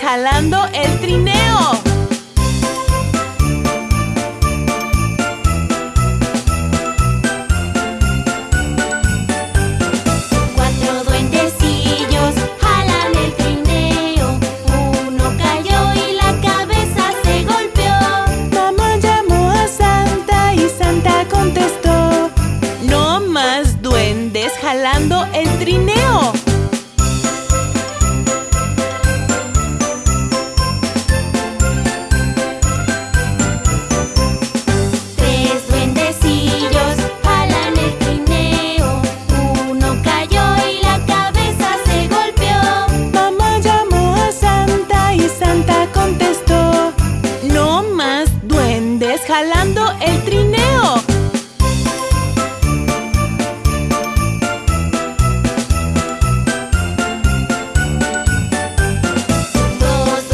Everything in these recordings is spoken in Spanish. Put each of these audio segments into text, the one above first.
Jalando el trineo. Cuatro duendecillos jalan el trineo. Uno cayó y la cabeza se golpeó. Mamá llamó a Santa y Santa contestó: No más duendes jalando el trineo. Duendes jalando el trineo. Dos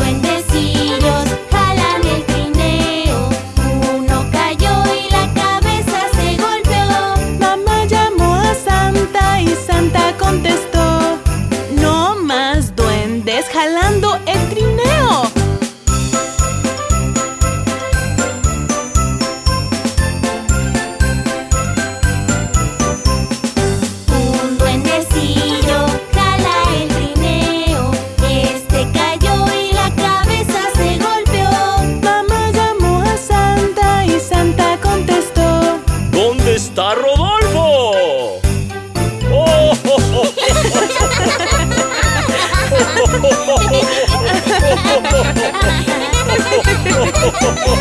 Oh! Oh! oh.